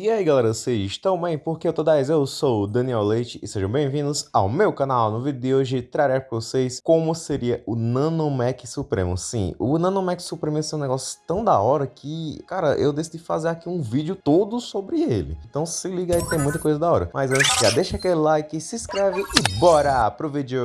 E aí galera, vocês estão bem? Porque eu tô 10, eu sou o Daniel Leite e sejam bem-vindos ao meu canal. No vídeo de hoje trarei para vocês como seria o Nanomec Supremo. Sim, o Nanomec Supremo é um negócio tão da hora que, cara, eu decidi fazer aqui um vídeo todo sobre ele. Então se liga aí, tem muita coisa da hora. Mas antes, já deixa aquele like, se inscreve e bora pro vídeo!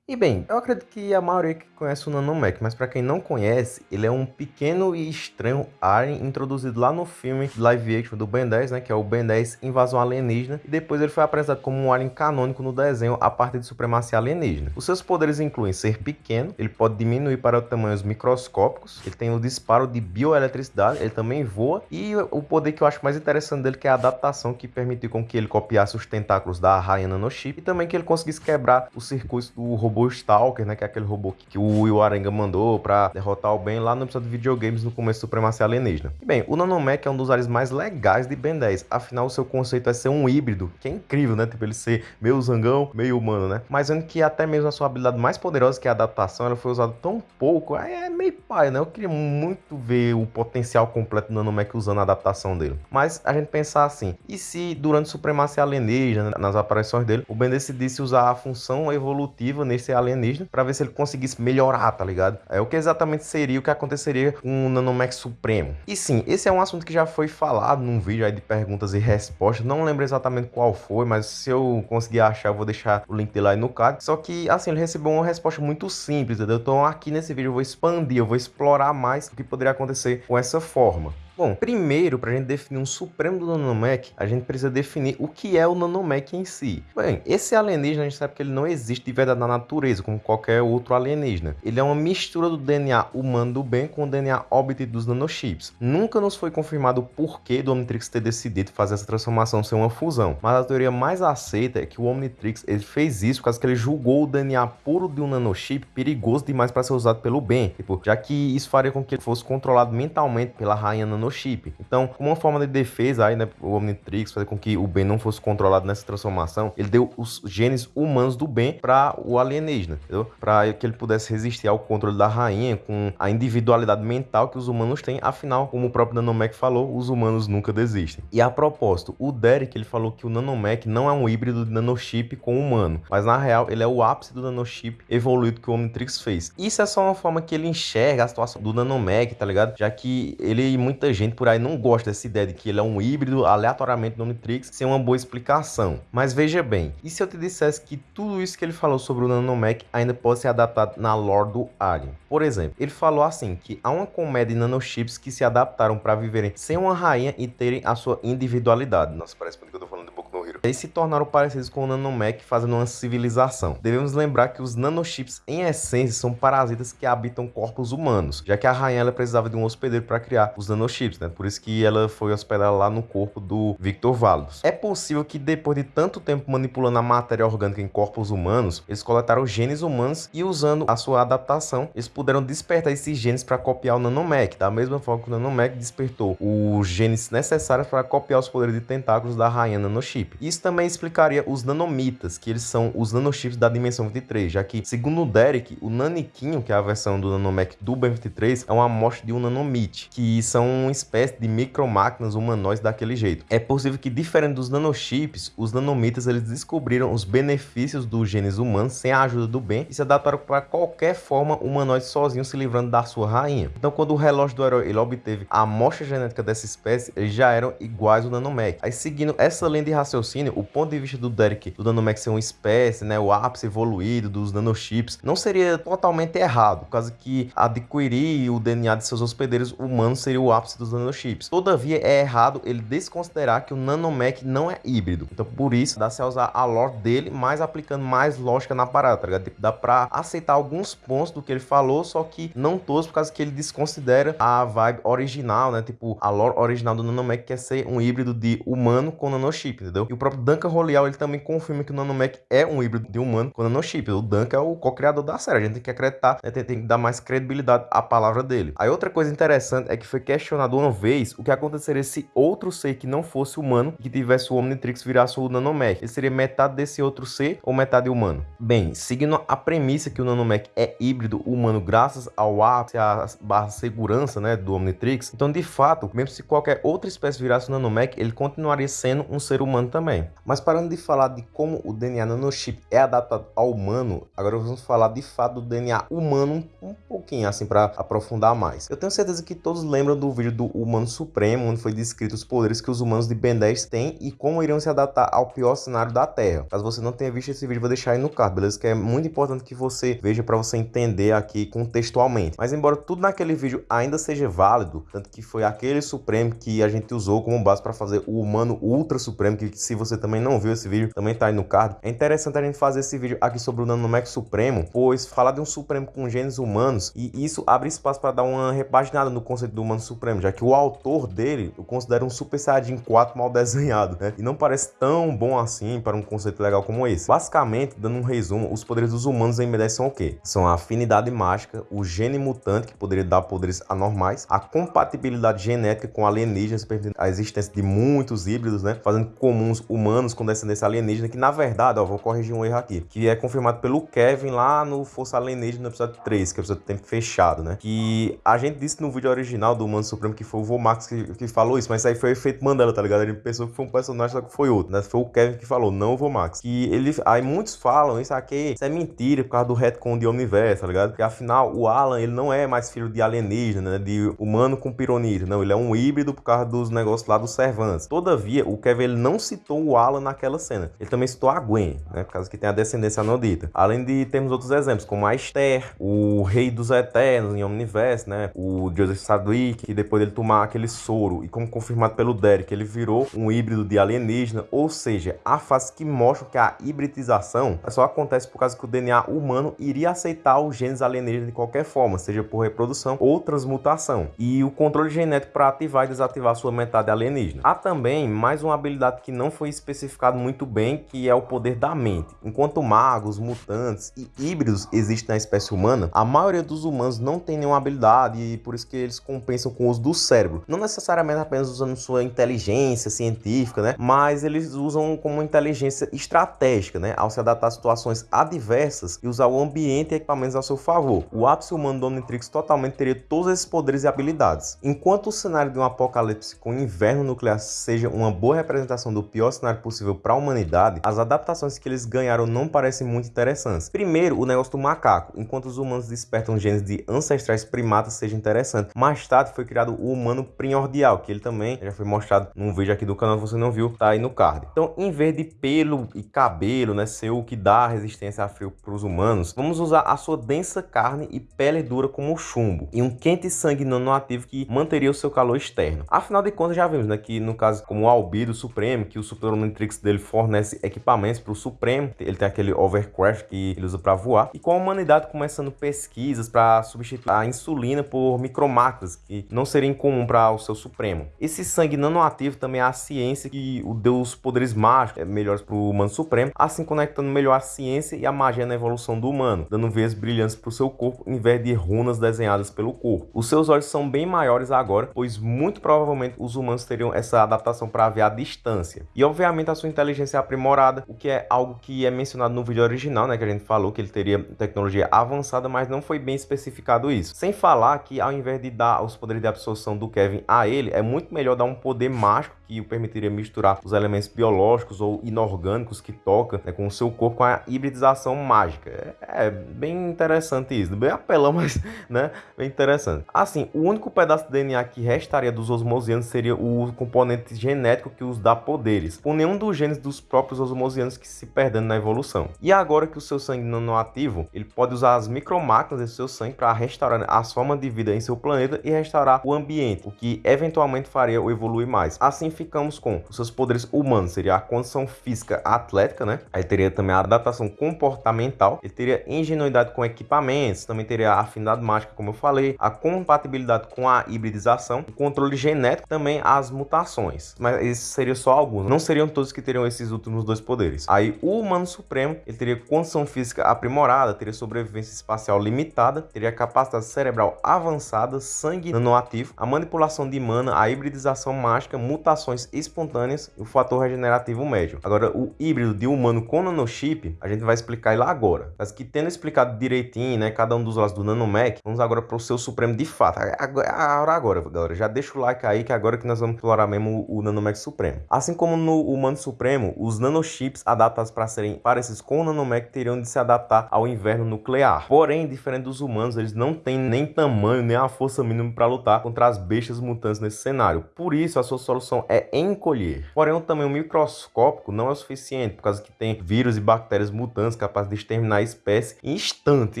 E bem, eu acredito que a maioria que conhece o Nanomec, mas para quem não conhece, ele é um pequeno e estranho alien introduzido lá no filme live action do Ben 10, né, que é o Ben 10 Invasão Alienígena, e depois ele foi apresentado como um alien canônico no desenho a partir de supremacia alienígena. Os seus poderes incluem ser pequeno, ele pode diminuir para tamanhos microscópicos, ele tem o disparo de bioeletricidade, ele também voa, e o poder que eu acho mais interessante dele que é a adaptação que permitiu com que ele copiasse os tentáculos da rainha Nanochip, e também que ele conseguisse quebrar os circuitos do robô robô Stalker, né? Que é aquele robô que, o Will Arenga mandou pra derrotar o Ben lá no episódio de videogames no começo do Supremacia Alienígena. E bem, o Nanomech é um dos aliens mais legais de Ben 10. Afinal, o seu conceito é ser um híbrido, que é incrível, né? Tipo, ele ser meio zangão, meio humano, né? Mas vendo que até mesmo a sua habilidade mais poderosa, que é a adaptação, ela foi usada tão pouco, é meio pai, né? Eu queria muito ver o potencial completo do Nanomech usando a adaptação dele. Mas a gente pensar assim, e se durante Supremacia Alienígena, nas aparições dele, o Ben decidisse usar a função evolutiva nesse ser alienígena para ver se ele conseguisse melhorar, tá ligado? É o que exatamente seria o que aconteceria com o Nanomech Supremo. E sim, esse é um assunto que já foi falado num vídeo aí de perguntas e respostas. Não lembro exatamente qual foi, mas se eu conseguir achar, eu vou deixar o link dele aí no card. Só que, assim, ele recebeu uma resposta muito simples, entendeu? Então aqui nesse vídeo eu vou expandir, eu vou explorar mais o que poderia acontecer com essa forma. Bom, primeiro, para a gente definir um supremo do nanomech, a gente precisa definir o que é o nanomech em si. Bem, esse alienígena a gente sabe que ele não existe de verdade na natureza, como qualquer outro alienígena. Ele é uma mistura do DNA humano do bem com o DNA obtido dos nanochips. Nunca nos foi confirmado o porquê do Omnitrix ter decidido fazer essa transformação ser uma fusão, mas a teoria mais aceita é que o Omnitrix ele fez isso por causa que ele julgou o DNA puro de um nanochip perigoso demais para ser usado pelo bem, tipo, já que isso faria com que ele fosse controlado mentalmente pela rainha nanochip chip. Então, como uma forma de defesa aí, né, o Omnitrix fazer com que o Ben não fosse controlado nessa transformação, ele deu os genes humanos do Ben para o alienígena, entendeu? Para que ele pudesse resistir ao controle da rainha com a individualidade mental que os humanos têm. Afinal, como o próprio Nanomech falou, os humanos nunca desistem. E a propósito, o Derek ele falou que o Nanomech não é um híbrido de nanochip com humano, mas na real ele é o ápice do nanochip evoluído que o Omnitrix fez. Isso é só uma forma que ele enxerga a situação do Nanomech, tá ligado? Já que ele e gente por aí não gosta dessa ideia de que ele é um híbrido aleatoriamente do Omnitrix sem uma boa explicação. Mas veja bem, e se eu te dissesse que tudo isso que ele falou sobre o Nanomech ainda pode ser adaptado na lore do Alien? Por exemplo, ele falou assim que há uma comédia de nanochips que se adaptaram para viverem sem uma rainha e terem a sua individualidade. Nossa, parece muito que eu tô falando no Hero. E se tornaram parecidos com o Nanomech fazendo uma civilização. Devemos lembrar que os nanochips em essência são parasitas que habitam corpos humanos, já que a rainha ela precisava de um hospedeiro para criar os nanochips né? Por isso que ela foi hospedada lá no corpo do Victor Valos. É possível que depois de tanto tempo manipulando a matéria orgânica em corpos humanos, eles coletaram genes humanos e usando a sua adaptação, eles puderam despertar esses genes para copiar o Nanomech, da mesma forma que o Nanomech despertou os genes necessários para copiar os poderes de tentáculos da rainha Nanochip. Isso também explicaria os nanomitas, que eles são os nanochips da dimensão 23, já que, segundo o Derek, o naniquinho, que é a versão do Nanomech do Ben 23, é uma amostra de um nanomite, que são espécie de micromáquinas humanoides daquele jeito. É possível que, diferente dos nanochips, os nanomitas eles descobriram os benefícios dos genes humanos sem a ajuda do bem e se adaptaram para qualquer forma humanoide sozinho se livrando da sua rainha. Então, quando o relógio do herói ele obteve a amostra genética dessa espécie, eles já eram iguais ao nanomech. Aí, seguindo essa linha de raciocínio, o ponto de vista do Derek do nanomech ser uma espécie, né, o ápice evoluído dos nanochips, não seria totalmente errado, por causa que adquirir o DNA de seus hospedeiros humanos seria o ápice dos nanochips. Todavia, é errado ele desconsiderar que o nanomech não é híbrido. Então, por isso, dá-se a usar a lore dele, mas aplicando mais lógica na parada, tá ligado? Dá pra aceitar alguns pontos do que ele falou, só que não todos, por causa que ele desconsidera a vibe original, né? Tipo, a lore original do nanomech quer ser um híbrido de humano com nanochip, entendeu? E o próprio Duncan Royal, ele também confirma que o Nanomech é um híbrido de humano com nanochip. O Duncan é o co-criador da série, a gente tem que acreditar, né? tem, tem, que dar mais credibilidade à palavra dele. Aí outra coisa interessante é que foi questionado uma vez o que aconteceria se outro ser que não fosse humano, que tivesse o Omnitrix virasse o Nanomech. Ele seria metade desse outro ser ou metade humano? Bem, seguindo a premissa que o Nanomech é híbrido humano graças ao ápice, à barra segurança né, do Omnitrix, então de fato, mesmo se qualquer outra espécie virasse o Nanomech, ele continuaria sendo um ser humano também. Mas parando de falar de como o DNA nanochip é adaptado ao humano, agora vamos falar de fato do DNA humano um pouquinho assim para aprofundar mais. Eu tenho certeza que todos lembram do vídeo do Humano Supremo, onde foi descrito os poderes que os humanos de Ben 10 têm e como iriam se adaptar ao pior cenário da Terra. Caso você não tenha visto esse vídeo, vou deixar aí no card, beleza? Que é muito importante que você veja para você entender aqui contextualmente. Mas embora tudo naquele vídeo ainda seja válido, tanto que foi aquele Supremo que a gente usou como base para fazer o Humano Ultra Supremo, que se você também não viu esse vídeo, também tá aí no card. É interessante a gente fazer esse vídeo aqui sobre o Nanomech Supremo, pois falar de um Supremo com genes humanos, e isso abre espaço para dar uma repaginada no conceito do Humano Supremo, já que o autor dele eu considero um Super Saiyajin 4 mal desenhado, né? E não parece tão bom assim para um conceito legal como esse. Basicamente, dando um resumo, os poderes dos humanos em B10 são o quê? São a afinidade mágica, o gene mutante, que poderia dar poderes anormais, a compatibilidade genética com alienígenas, permitindo a existência de muitos híbridos, né? Fazendo comuns humanos com descendência alienígena, que na verdade, ó, vou corrigir um erro aqui, que é confirmado pelo Kevin lá no Força Alienígena no episódio 3, que é o episódio do tempo fechado, né? Que a gente disse no vídeo original do Humano Supremo que foi o Vomax que, que falou isso, mas aí foi o efeito Mandela, tá ligado? Ele pensou que foi um personagem, só que foi outro, né? Foi o Kevin que falou, não o Vomax. Que ele, aí muitos falam, isso aqui, isso é mentira por causa do retcon de Omniverse, tá ligado? Porque afinal, o Alan, ele não é mais filho de alienígena, né? De humano com pironir, não, ele é um híbrido por causa dos negócios lá dos Servants. Todavia, o Kevin, ele não citou o Alan naquela cena. Ele também citou a Gwen, né? Por causa que tem a descendência anodita. Além de termos outros exemplos, como a Esther, o Rei dos Eternos em Omniverse, né? O Joseph Sadwick, que depois dele tomar aquele soro, e como confirmado pelo Derek, ele virou um híbrido de alienígena, ou seja, a fase que mostra que a hibridização só acontece por causa que o DNA humano iria aceitar os genes alienígenas de qualquer forma, seja por reprodução ou transmutação, e o controle genético para ativar e desativar sua metade alienígena. Há também mais uma habilidade que não foi especificado muito bem, que é o poder da mente. Enquanto magos, mutantes e híbridos existem na espécie humana, a maioria dos humanos não tem nenhuma habilidade e por isso que eles compensam com o uso do cérebro. Não necessariamente apenas usando sua inteligência científica, né? Mas eles usam como inteligência estratégica, né? Ao se adaptar a situações adversas e usar o ambiente e equipamentos a seu favor. O ápice humano do Omnitrix totalmente teria todos esses poderes e habilidades. Enquanto o cenário de um apocalipse com inverno nuclear seja uma boa representação do pior cenário possível para a humanidade, as adaptações que eles ganharam não parecem muito interessantes. Primeiro, o negócio do macaco. Enquanto os humanos despertam genes de ancestrais primatas seja interessante. Mais tarde foi criado o humano primordial, que ele também já foi mostrado num vídeo aqui do canal, se você não viu, tá aí no card. Então, em vez de pelo e cabelo, né, ser o que dá resistência a frio para os humanos, vamos usar a sua densa carne e pele dura como chumbo, e um quente sangue nanoativo que manteria o seu calor externo. Afinal de contas, já vimos, né, que no caso como o Albedo Supremo, que o Super Omnitrix dele fornece equipamentos para o Supremo, ele tem aquele overcraft que ele usa para voar, e com a humanidade começando pesquisas para substituir a insulina por micromáquinas, que não seria incomum para o seu Supremo. Esse sangue nanoativo também é a ciência que o deu os poderes mágicos é, melhores para o humano Supremo, assim conectando melhor a ciência e a magia na evolução do humano, dando veias brilhantes para o seu corpo em vez de runas desenhadas pelo corpo. Os seus olhos são bem maiores agora, pois muito provavelmente os humanos teriam essa adaptação para ver a distância. E obviamente a sua inteligência é aprimorada, o que é algo que é mencionado no vídeo original, né, que a gente falou que ele teria tecnologia avançada, mas não foi bem especificado isso. Sem falar que ao invés de dar os poderes de absorção do Kevin a ele, é muito melhor dar um poder mágico que o permitiria misturar os elementos biológicos ou inorgânicos que toca né, com o seu corpo com a hibridização mágica. É, é, bem interessante isso, bem apelão, mas né, bem interessante. Assim, o único pedaço de DNA que restaria dos osmosianos seria o componente genético que os dá poderes, com nenhum dos genes dos próprios osmosianos que se perdendo na evolução. E agora que o seu sangue não é ativo, ele pode usar as micromáquinas desse seu sangue para restaurar as formas de vida em seu planeta e restaurar o ambiente, o que eventualmente faria o evoluir mais. Assim ficamos com os seus poderes humanos, seria a condição física atlética, né? Aí teria também a adaptação comportamental, ele teria ingenuidade com equipamentos, também teria a afinidade mágica, como eu falei, a compatibilidade com a hibridização, o controle genético, também as mutações. Mas esses seriam só alguns, não seriam todos que teriam esses últimos dois poderes. Aí o humano supremo, ele teria condição física aprimorada, teria sobrevivência espacial limitada, teria capacidade cerebral avançada, sangue nanoativo, a manipulação de mana, a hibridização mágica, mutações espontâneas e o fator regenerativo médio. Agora, o híbrido de humano com nanochip, a gente vai explicar ele agora. Mas que tendo explicado direitinho, né, cada um dos lados do nanomech, vamos agora para o seu supremo de fato. A hora agora, galera. Já deixa o like aí que agora que nós vamos explorar mesmo o nanomech supremo. Assim como no humano supremo, os nanochips adaptados para serem parecidos com o nanomech teriam de se adaptar ao inverno nuclear. Porém, diferente dos humanos, eles não têm nem tamanho nem a força mínima para lutar contra as bestas mutantes nesse cenário. Por isso, a sua solução é encolher. Porém, o tamanho microscópico não é o suficiente, por causa que tem vírus e bactérias mutantes capazes de exterminar a espécie em instante.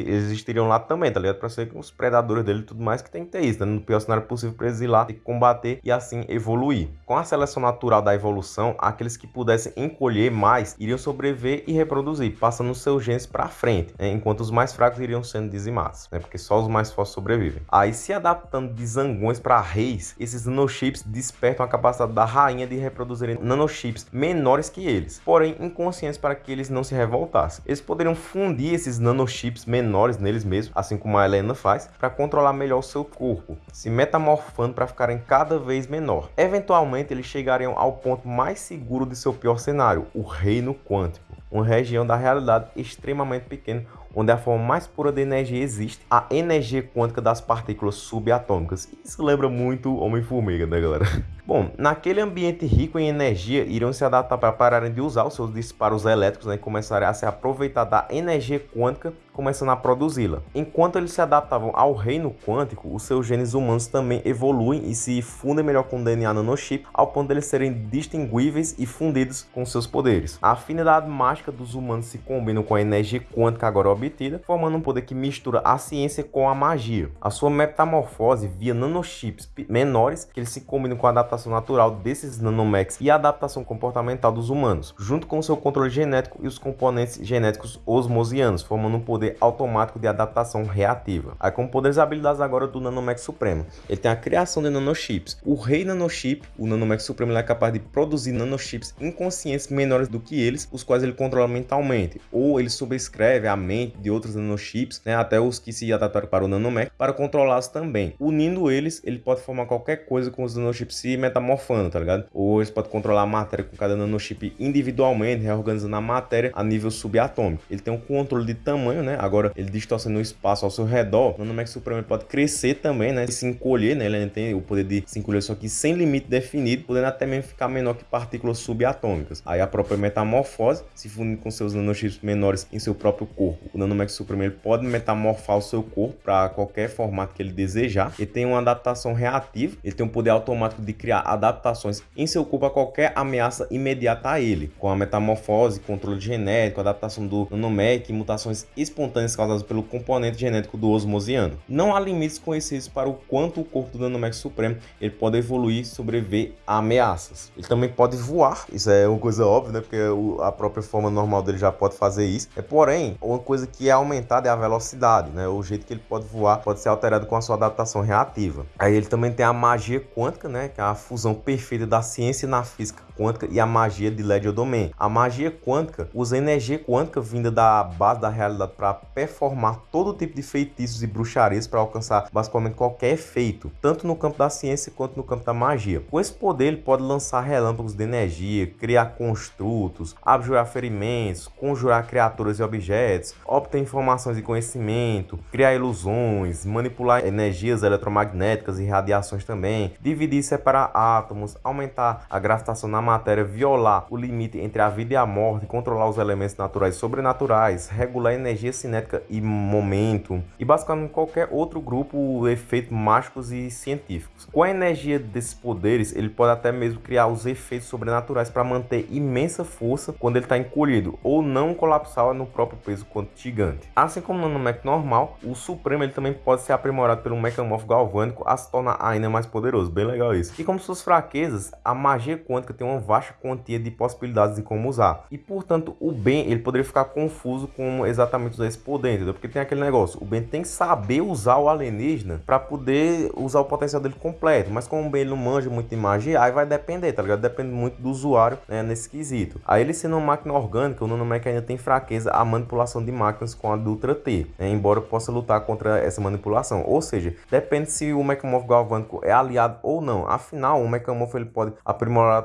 Eles existiriam lá também, tá ligado? Para ser com os predadores dele e tudo mais que tem que ter isso, né? No pior cenário possível para eles ir lá, ter que combater e assim evoluir. Com a seleção natural da evolução, aqueles que pudessem encolher mais iriam sobreviver e reproduzir, passando seus genes para frente, né? enquanto os mais fracos iriam sendo dizimados, né? porque só os mais fortes sobrevivem. Aí, se adaptando de zangões para reis, esses nanochips despertam a capacidade da rainha de reproduzirem nanochips menores que eles, porém inconscientes para que eles não se revoltassem. Eles poderiam fundir esses nanochips menores neles mesmos, assim como a Helena faz, para controlar melhor o seu corpo, se metamorfando para ficarem cada vez menor. Eventualmente, eles chegariam ao ponto mais seguro de seu pior cenário, o reino quântico, uma região da realidade extremamente pequena onde a forma mais pura de energia existe, a energia quântica das partículas subatômicas. Isso lembra muito Homem-Formiga, né, galera? Bom, naquele ambiente rico em energia, iriam se adaptar para pararem de usar os seus disparos elétricos né, e começarem a se aproveitar da energia quântica, começando a produzi-la. Enquanto eles se adaptavam ao reino quântico, os seus genes humanos também evoluem e se fundem melhor com o DNA nanochip, ao ponto de eles serem distinguíveis e fundidos com seus poderes. A afinidade mágica dos humanos se combina com a energia quântica agora obtida, formando um poder que mistura a ciência com a magia. A sua metamorfose via nanochips menores, que eles se combinam com a adaptação natural desses nanomechs e a adaptação comportamental dos humanos, junto com seu controle genético e os componentes genéticos osmosianos, formando um poder automático de adaptação reativa. Aí com poderes e habilidades agora do nanomech supremo, ele tem a criação de nanochips. O rei nanochip, o nanomech supremo, é capaz de produzir nanochips inconscientes menores do que eles, os quais ele controla mentalmente, ou ele subscreve a mente de outros nanochips, né, até os que se adaptaram para o nanomech, para controlá-los também. Unindo eles, ele pode formar qualquer coisa com os nanochips se metamorfando, tá ligado? Ou eles podem controlar a matéria com cada nanochip individualmente, reorganizando a matéria a nível subatômico. Ele tem um controle de tamanho, né? Agora, ele distorcendo o espaço ao seu redor. O Nanomech Supremo pode crescer também, né? E se encolher, né? Ele tem o poder de se encolher só que sem limite definido, podendo até mesmo ficar menor que partículas subatômicas. Aí a própria metamorfose, se fundindo com seus nanochips menores em seu próprio corpo. O Nanomech Supremo ele pode metamorfar o seu corpo para qualquer formato que ele desejar. Ele tem uma adaptação reativa, ele tem um poder automático de criar adaptações em seu corpo a qualquer ameaça imediata a ele, com a metamorfose, controle genético, adaptação do nanomec e mutações espontâneas causadas pelo componente genético do osmosiano. Não há limites conhecidos para o quanto o corpo do nanomec supremo ele pode evoluir e sobreviver a ameaças. Ele também pode voar, isso é uma coisa óbvia, né? Porque a própria forma normal dele já pode fazer isso. É, porém, uma coisa que é aumentada é a velocidade, né? O jeito que ele pode voar pode ser alterado com a sua adaptação reativa. Aí ele também tem a magia quântica, né? Que é a fusão perfeita da ciência na física quântica e a magia de Legerdemain. A magia quântica usa energia quântica vinda da base da realidade para performar todo tipo de feitiços e bruxarias para alcançar basicamente qualquer efeito, tanto no campo da ciência quanto no campo da magia. Com esse poder, ele pode lançar relâmpagos de energia, criar construtos, abjurar ferimentos, conjurar criaturas e objetos, obter informações e conhecimento, criar ilusões, manipular energias eletromagnéticas e radiações também, dividir e separar átomos, aumentar a gravitação na matéria violar o limite entre a vida e a morte, controlar os elementos naturais e sobrenaturais, regular energia cinética e momento, e basicamente qualquer outro grupo efeitos mágicos e científicos. Com a energia desses poderes, ele pode até mesmo criar os efeitos sobrenaturais para manter imensa força quando ele está encolhido, ou não colapsar no próprio peso quando gigante. Assim como no Nanomech normal, o Supremo ele também pode ser aprimorado pelo Mechamorph galvânico a se tornar ainda mais poderoso, bem legal isso. E como suas fraquezas, a magia quântica tem uma vasta quantia de possibilidades de como usar. E portanto, o Ben ele poderia ficar confuso com exatamente usar esse poder, entendeu? Porque tem aquele negócio, o Ben tem que saber usar o alienígena para poder usar o potencial dele completo, mas como o Ben não manja muito de magia, aí vai depender, tá ligado? Depende muito do usuário né, nesse quesito. Aí ele sendo uma máquina orgânica, o Nanomech ainda tem fraqueza a manipulação de máquinas com a do Ultra T, né, embora possa lutar contra essa manipulação. Ou seja, depende se o Mechamorph galvânico é aliado ou não. Afinal, o Mechamorph ele pode aprimorar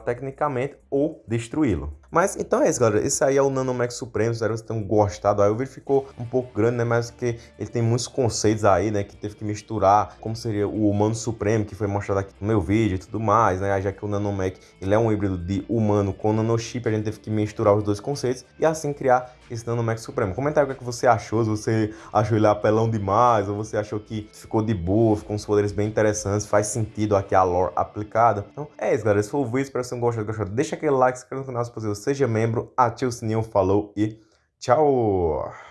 ou destruí-lo. Mas então é isso, galera. Esse aí é o Nanomech Supremo. Espero que vocês tenham gostado. Aí o vídeo ficou um pouco grande, né? Mas que ele tem muitos conceitos aí, né? Que teve que misturar como seria o humano supremo, que foi mostrado aqui no meu vídeo e tudo mais, né? Já que o Nanomech ele é um híbrido de humano com nanochip, a gente teve que misturar os dois conceitos e assim criar esse Nanomech Supremo. Comenta aí o que, é que você achou, se você achou ele apelão demais, ou você achou que ficou de boa, ficou uns poderes bem interessantes, faz sentido aqui a lore aplicada. Então é isso, galera. Esse foi o vídeo, espero que vocês tenham gostado. Deixa aquele like, se inscreva no canal se possível, seja membro, ative o sininho, falou e tchau!